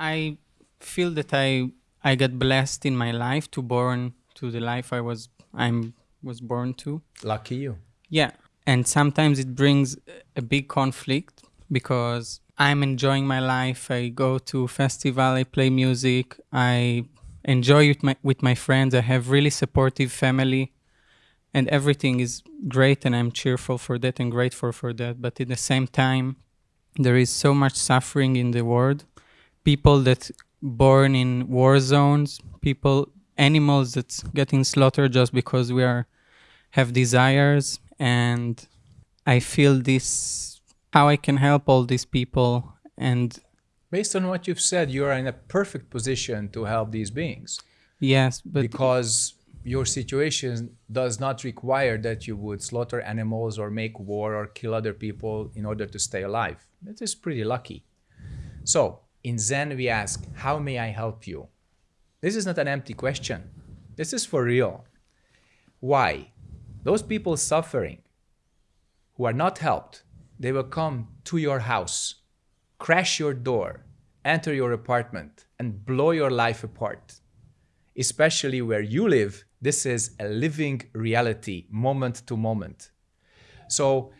I feel that I I got blessed in my life to born to the life I was I'm was born to. Lucky you. Yeah, and sometimes it brings a big conflict because I'm enjoying my life. I go to festival, I play music, I enjoy with my with my friends. I have really supportive family, and everything is great, and I'm cheerful for that and grateful for that. But at the same time, there is so much suffering in the world. People that born in war zones, people, animals that's getting slaughtered just because we are have desires, and I feel this how I can help all these people and based on what you've said, you are in a perfect position to help these beings. Yes, but because your situation does not require that you would slaughter animals or make war or kill other people in order to stay alive. That is pretty lucky. So in Zen, we ask, how may I help you? This is not an empty question. This is for real. Why? Those people suffering who are not helped, they will come to your house crash your door, enter your apartment, and blow your life apart. Especially where you live, this is a living reality, moment to moment. So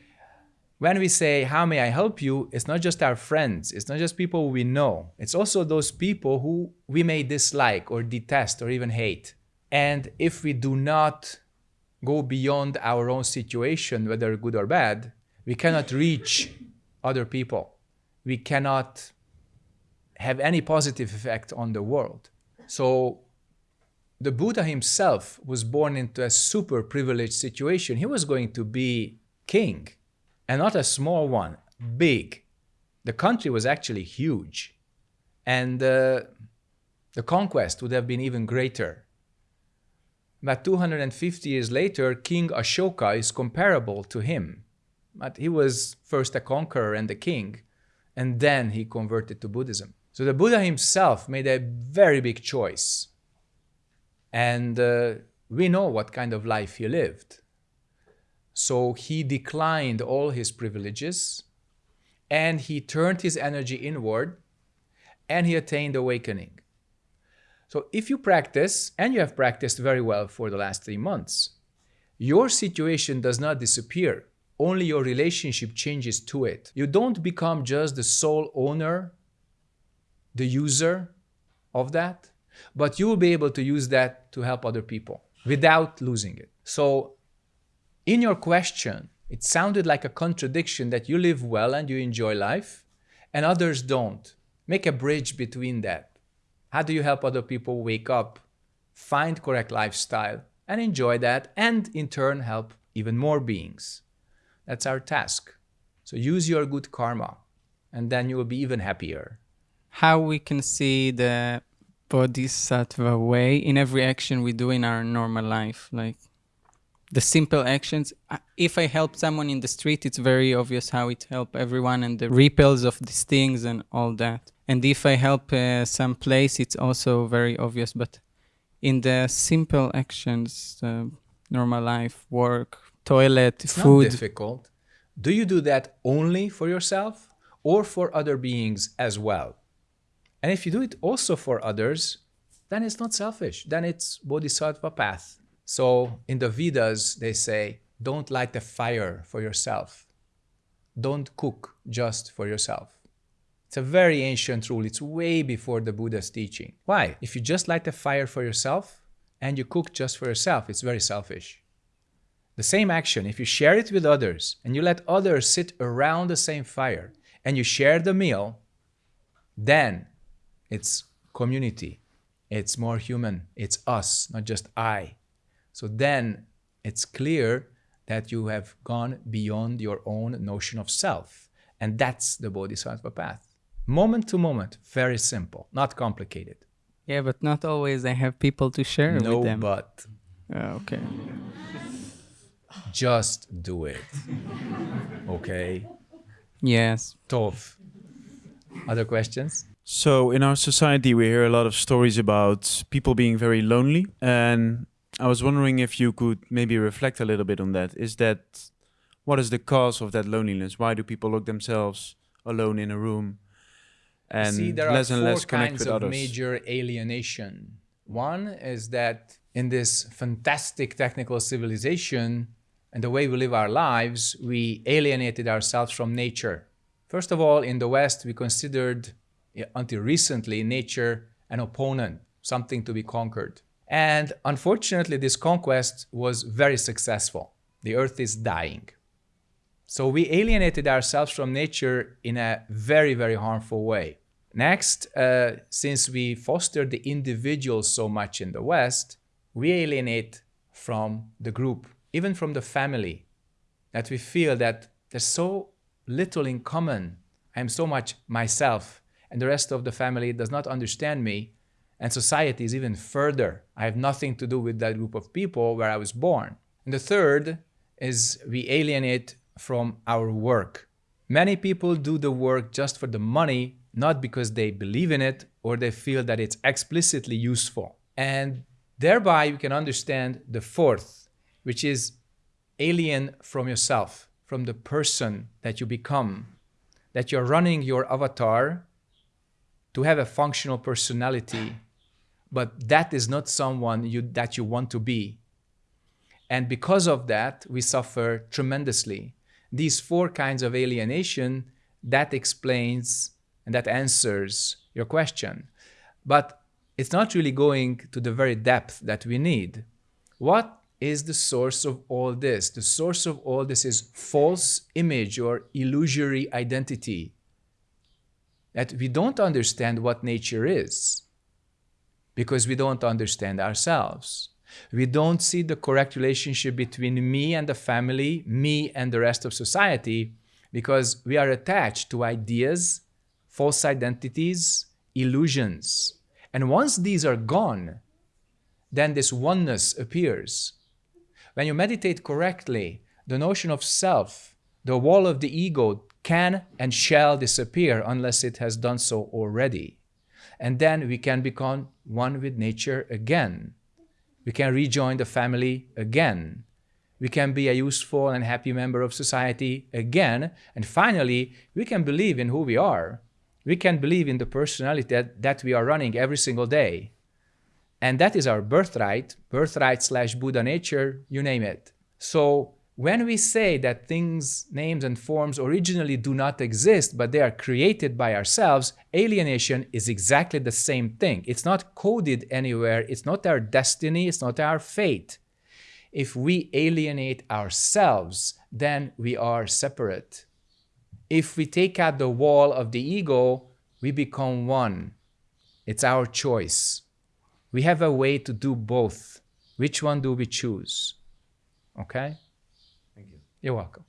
when we say, how may I help you? It's not just our friends. It's not just people we know. It's also those people who we may dislike or detest or even hate. And if we do not go beyond our own situation, whether good or bad, we cannot reach other people we cannot have any positive effect on the world. So the Buddha himself was born into a super privileged situation. He was going to be king and not a small one, big. The country was actually huge. And uh, the conquest would have been even greater. But 250 years later, King Ashoka is comparable to him. But he was first a conqueror and a king and then he converted to Buddhism. So the Buddha himself made a very big choice. And uh, we know what kind of life he lived. So he declined all his privileges and he turned his energy inward and he attained awakening. So if you practice, and you have practiced very well for the last three months, your situation does not disappear only your relationship changes to it. You don't become just the sole owner, the user of that, but you will be able to use that to help other people without losing it. So in your question, it sounded like a contradiction that you live well and you enjoy life and others don't. Make a bridge between that. How do you help other people wake up, find correct lifestyle and enjoy that and in turn help even more beings? That's our task. So use your good karma and then you will be even happier. How we can see the bodhisattva way in every action we do in our normal life, like the simple actions. If I help someone in the street, it's very obvious how it help everyone and the ripples of these things and all that. And if I help uh, some place, it's also very obvious. But in the simple actions, uh, normal life, work, toilet, it's food. Not difficult. Do you do that only for yourself or for other beings as well? And if you do it also for others, then it's not selfish. Then it's bodhisattva path. So in the Vedas, they say, don't light a fire for yourself. Don't cook just for yourself. It's a very ancient rule. It's way before the Buddha's teaching. Why? If you just light a fire for yourself and you cook just for yourself, it's very selfish. The same action, if you share it with others and you let others sit around the same fire and you share the meal, then it's community. It's more human. It's us, not just I. So then it's clear that you have gone beyond your own notion of self. And that's the Bodhisattva path. Moment to moment, very simple, not complicated. Yeah, but not always I have people to share no, with them. No, but. Uh, okay. Just do it. Okay? Yes. Tov. Other questions? So in our society, we hear a lot of stories about people being very lonely. And I was wondering if you could maybe reflect a little bit on that. Is that, what is the cause of that loneliness? Why do people lock themselves alone in a room? and See, there less are and less connect kinds with of others. major alienation. One is that in this fantastic technical civilization and the way we live our lives, we alienated ourselves from nature. First of all, in the West, we considered until recently nature an opponent, something to be conquered. And unfortunately, this conquest was very successful. The earth is dying. So we alienated ourselves from nature in a very, very harmful way. Next, uh, since we foster the individual so much in the West, we alienate from the group, even from the family, that we feel that there's so little in common. I'm so much myself, and the rest of the family does not understand me. And society is even further. I have nothing to do with that group of people where I was born. And the third is we alienate from our work. Many people do the work just for the money, not because they believe in it or they feel that it's explicitly useful. And thereby you can understand the fourth, which is alien from yourself, from the person that you become, that you're running your avatar to have a functional personality, but that is not someone you, that you want to be. And because of that, we suffer tremendously. These four kinds of alienation, that explains and that answers your question. But it's not really going to the very depth that we need. What is the source of all this? The source of all this is false image or illusory identity. That we don't understand what nature is because we don't understand ourselves. We don't see the correct relationship between me and the family, me and the rest of society, because we are attached to ideas, false identities, illusions. And once these are gone, then this oneness appears. When you meditate correctly, the notion of self, the wall of the ego, can and shall disappear unless it has done so already. And then we can become one with nature again. We can rejoin the family again. We can be a useful and happy member of society again. And finally, we can believe in who we are. We can believe in the personality that, that we are running every single day. And that is our birthright, birthright slash Buddha nature, you name it. So when we say that things, names, and forms originally do not exist, but they are created by ourselves, alienation is exactly the same thing. It's not coded anywhere, it's not our destiny, it's not our fate. If we alienate ourselves, then we are separate. If we take out the wall of the ego, we become one. It's our choice. We have a way to do both. Which one do we choose? Okay? You're welcome.